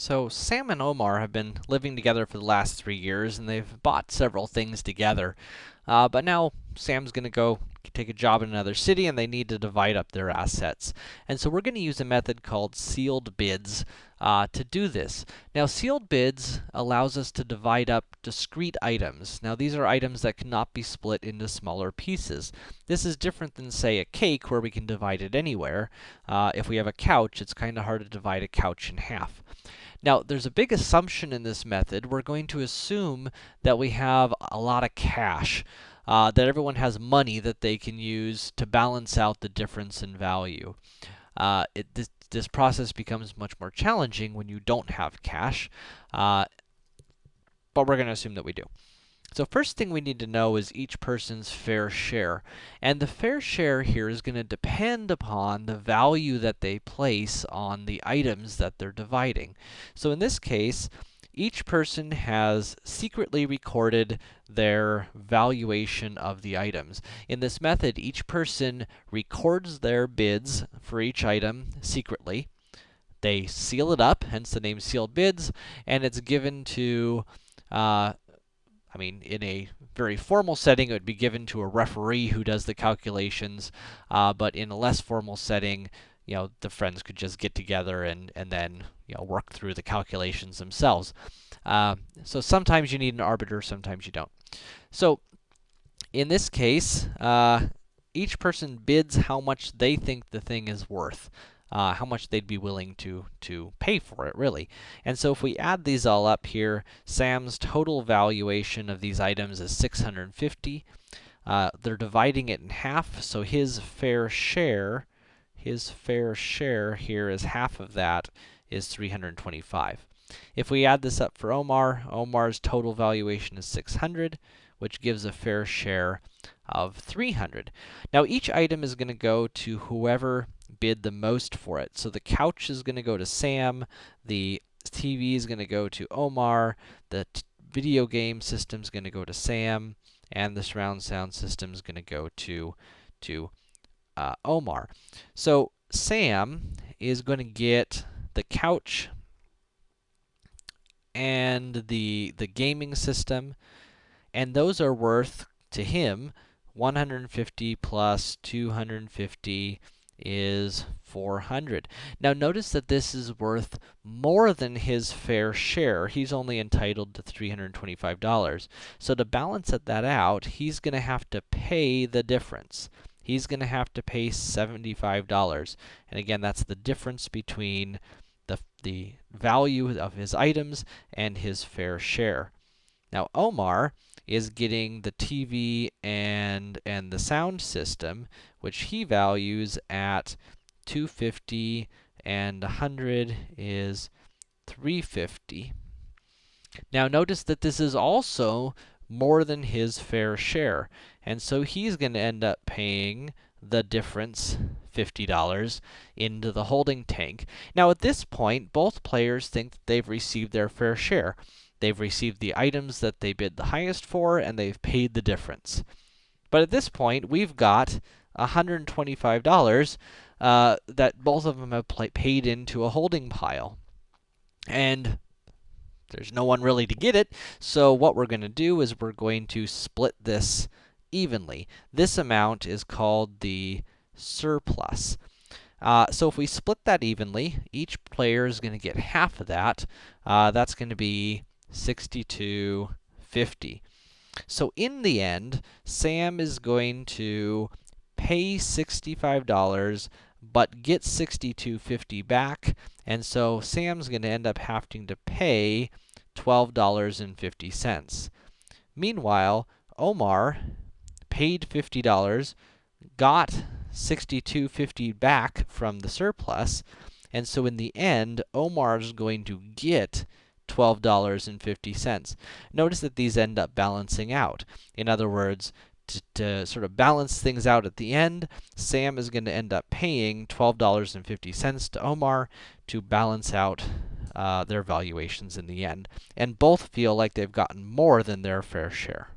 So, Sam and Omar have been living together for the last three years, and they've bought several things together. Uh, but now, Sam's gonna go take a job in another city, and they need to divide up their assets. And so we're gonna use a method called sealed bids uh, to do this. Now, sealed bids allows us to divide up discrete items. Now, these are items that cannot be split into smaller pieces. This is different than, say, a cake, where we can divide it anywhere. Uh, if we have a couch, it's kind of hard to divide a couch in half. Now, there's a big assumption in this method. We're going to assume that we have a lot of cash, uh, that everyone has money that they can use to balance out the difference in value. Uh, it, this, this process becomes much more challenging when you don't have cash, uh, but we're going to assume that we do. So first thing we need to know is each person's fair share. And the fair share here is going to depend upon the value that they place on the items that they're dividing. So in this case, each person has secretly recorded their valuation of the items. In this method, each person records their bids for each item secretly. They seal it up, hence the name sealed bids, and it's given to uh, I mean, in a very formal setting, it would be given to a referee who does the calculations, uh, but in a less formal setting, you know, the friends could just get together and, and then, you know, work through the calculations themselves. Uh, so sometimes you need an arbiter, sometimes you don't. So, in this case, uh, each person bids how much they think the thing is worth uh, how much they'd be willing to, to pay for it, really. And so if we add these all up here, Sam's total valuation of these items is 650. Uh, they're dividing it in half, so his fair share, his fair share here is half of that is 325. If we add this up for Omar, Omar's total valuation is 600, which gives a fair share of 300. Now, each item is going to go to whoever bid the most for it. So the couch is going to go to Sam, the TV is going to go to Omar, the video game system is going to go to Sam, and the surround sound system is going to go to, to uh, Omar. So Sam is going to get the couch and the, the gaming system, and those are worth, to him, 150 plus 250 is 400. Now notice that this is worth more than his fair share. He's only entitled to $325. So to balance that out, he's going to have to pay the difference. He's going to have to pay $75. And again, that's the difference between the, the value of his items and his fair share. Now, Omar is getting the TV and, and the sound system, which he values at 250 and 100 is 350. Now notice that this is also more than his fair share, and so he's going to end up paying the difference, $50, into the holding tank. Now at this point, both players think that they've received their fair share. They've received the items that they bid the highest for, and they've paid the difference. But at this point, we've got $125 uh, that both of them have paid into a holding pile. And there's no one really to get it, so what we're going to do is we're going to split this evenly. This amount is called the surplus. Uh, so if we split that evenly, each player is going to get half of that. Uh, that's going to be 62.50. So in the end, Sam is going to pay $65 but get 62.50 back, and so Sam's going to end up having to pay $12.50. Meanwhile, Omar paid $50, got 62.50 back from the surplus, and so in the end, Omar's going to get $12.50. Notice that these end up balancing out. In other words, to, to, sort of balance things out at the end, Sam is going to end up paying $12.50 to Omar to balance out uh, their valuations in the end. And both feel like they've gotten more than their fair share.